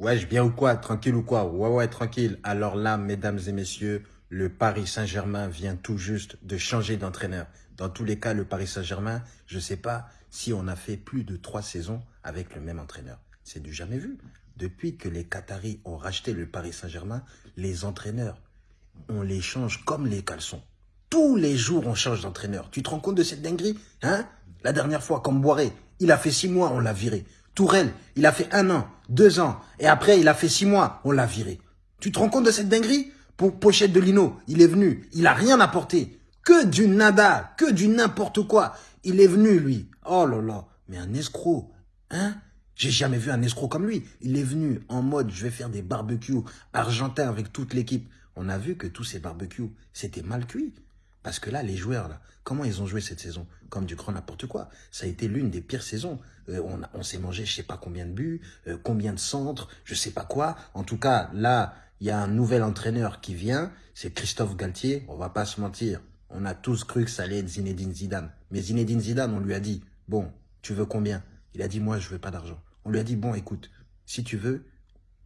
Wesh, bien ou quoi Tranquille ou quoi? Ouais, ouais, tranquille. Alors là, mesdames et messieurs, le Paris Saint-Germain vient tout juste de changer d'entraîneur. Dans tous les cas, le Paris Saint-Germain, je ne sais pas si on a fait plus de trois saisons avec le même entraîneur. C'est du jamais vu. Depuis que les Qataris ont racheté le Paris Saint-Germain, les entraîneurs, on les change comme les caleçons. Tous les jours, on change d'entraîneur. Tu te rends compte de cette dinguerie hein? La dernière fois, comme Boiré, il a fait six mois, on l'a viré. Tourelle, il a fait un an, deux ans, et après il a fait six mois, on l'a viré. Tu te rends compte de cette dinguerie? Pour Pochette de Lino, il est venu, il a rien apporté. Que du nada, que du n'importe quoi. Il est venu, lui. Oh là là, mais un escroc, hein? J'ai jamais vu un escroc comme lui. Il est venu en mode, je vais faire des barbecues argentins avec toute l'équipe. On a vu que tous ces barbecues, c'était mal cuit. Parce que là, les joueurs, là, comment ils ont joué cette saison? Comme du grand n'importe quoi. Ça a été l'une des pires saisons. Euh, on, s'est mangé je sais pas combien de buts, euh, combien de centres, je sais pas quoi. En tout cas, là, il y a un nouvel entraîneur qui vient, c'est Christophe Galtier. On va pas se mentir. On a tous cru que ça allait être Zinedine Zidane. Mais Zinedine Zidane, on lui a dit, bon, tu veux combien? Il a dit, moi, je veux pas d'argent. On lui a dit, bon, écoute, si tu veux,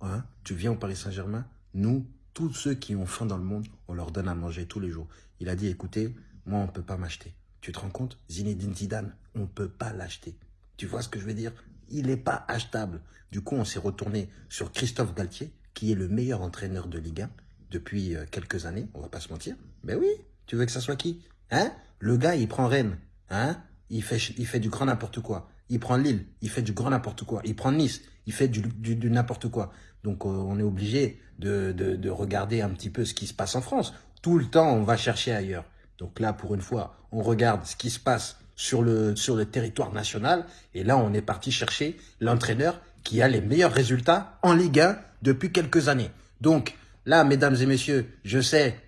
hein, tu viens au Paris Saint-Germain, nous, tous ceux qui ont faim dans le monde, on leur donne à manger tous les jours. Il a dit, écoutez, moi, on ne peut pas m'acheter. Tu te rends compte? Zinedine Zidane, on ne peut pas l'acheter. Tu vois ce que je veux dire? Il n'est pas achetable. Du coup, on s'est retourné sur Christophe Galtier, qui est le meilleur entraîneur de Ligue 1 depuis euh, quelques années, on va pas se mentir. Mais oui, tu veux que ça soit qui? Hein? Le gars, il prend Rennes, hein? Il fait, il fait du grand n'importe quoi. Il prend Lille, il fait du grand n'importe quoi. Il prend Nice, il fait du, n'importe quoi. Donc, euh, on est obligé de, de, de regarder un petit peu ce qui se passe en France. Tout le temps, on va chercher ailleurs. Donc là, pour une fois, on regarde ce qui se passe sur le, sur le territoire national. Et là, on est parti chercher l'entraîneur qui a les meilleurs résultats en Ligue 1 depuis quelques années. Donc là, mesdames et messieurs, je sais,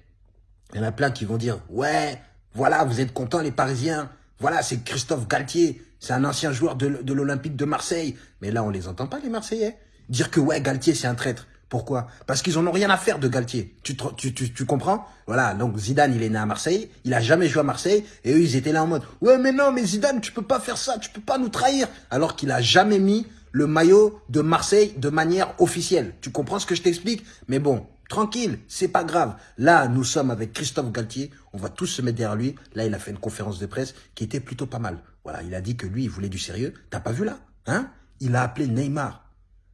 il y en a plein qui vont dire, ouais, voilà, vous êtes contents les Parisiens. Voilà, c'est Christophe Galtier. C'est un ancien joueur de, l'Olympique de Marseille. Mais là, on les entend pas, les Marseillais. Dire que, ouais, Galtier, c'est un traître. Pourquoi? Parce qu'ils en ont rien à faire de Galtier. Tu, tu, tu, tu, comprends? Voilà, donc Zidane, il est né à Marseille, il a jamais joué à Marseille, et eux, ils étaient là en mode « Ouais, mais non, mais Zidane, tu peux pas faire ça, tu peux pas nous trahir !» Alors qu'il a jamais mis le maillot de Marseille de manière officielle. Tu comprends ce que je t'explique? Mais bon, tranquille, c'est pas grave. Là, nous sommes avec Christophe Galtier, on va tous se mettre derrière lui. Là, il a fait une conférence de presse qui était plutôt pas mal. Voilà, il a dit que lui, il voulait du sérieux. T'as pas vu là Hein? Il a appelé Neymar.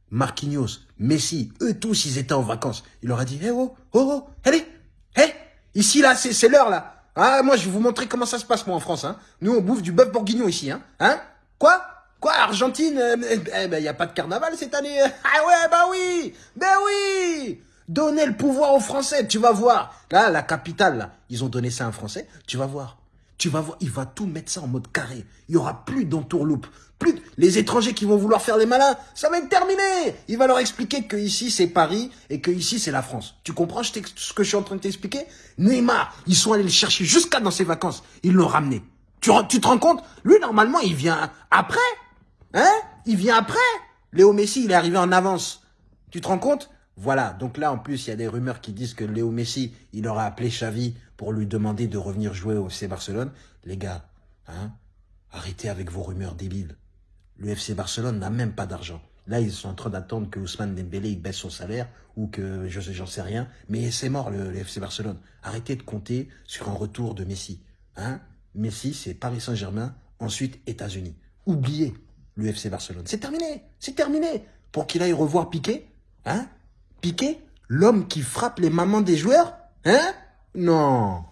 Marquinhos, Messi, eux tous, ils étaient en vacances. Il leur a dit, eh oh, oh, oh, allez, hé, ici là, c'est l'heure là. Ah, moi, je vais vous montrer comment ça se passe, moi, en France. Hein. Nous, on bouffe du bœuf bourguignon ici. Hein, hein? Quoi? Quoi, Argentine? Euh, Eh ben, il n'y a pas de carnaval cette année. Ah ouais, bah oui Ben oui Donnez le pouvoir aux Français, tu vas voir. Là, la capitale, là, ils ont donné ça à un Français, tu vas voir. Tu vas voir, il va tout mettre ça en mode carré. Il y aura plus d'entourloupe. Plus les étrangers qui vont vouloir faire les malins, ça va être terminé. Il va leur expliquer que ici c'est Paris et que ici c'est la France. Tu comprends ce que je suis en train de t'expliquer? Neymar, ils sont allés le chercher jusqu'à dans ses vacances. Ils l'ont ramené. Tu, tu te rends compte? Lui normalement il vient après. Hein? Il vient après. Léo Messi, il est arrivé en avance. Tu te rends compte? Voilà, donc là en plus il y a des rumeurs qui disent que Léo Messi, il aura appelé Xavi pour lui demander de revenir jouer au FC Barcelone. Les gars, hein, arrêtez avec vos rumeurs débiles. Le FC Barcelone n'a même pas d'argent. Là, ils sont en train d'attendre que Ousmane Dembélé baisse son salaire ou que je j'en sais rien. Mais c'est mort le, FC Barcelone. Arrêtez de compter sur un retour de Messi. Hein Messi, c'est Paris Saint-Germain, ensuite États-Unis. Oubliez le FC Barcelone. C'est terminé, c'est terminé. Pour qu'il aille revoir Piqué, hein Piqué, l'homme qui frappe les mamans des joueurs Hein? Non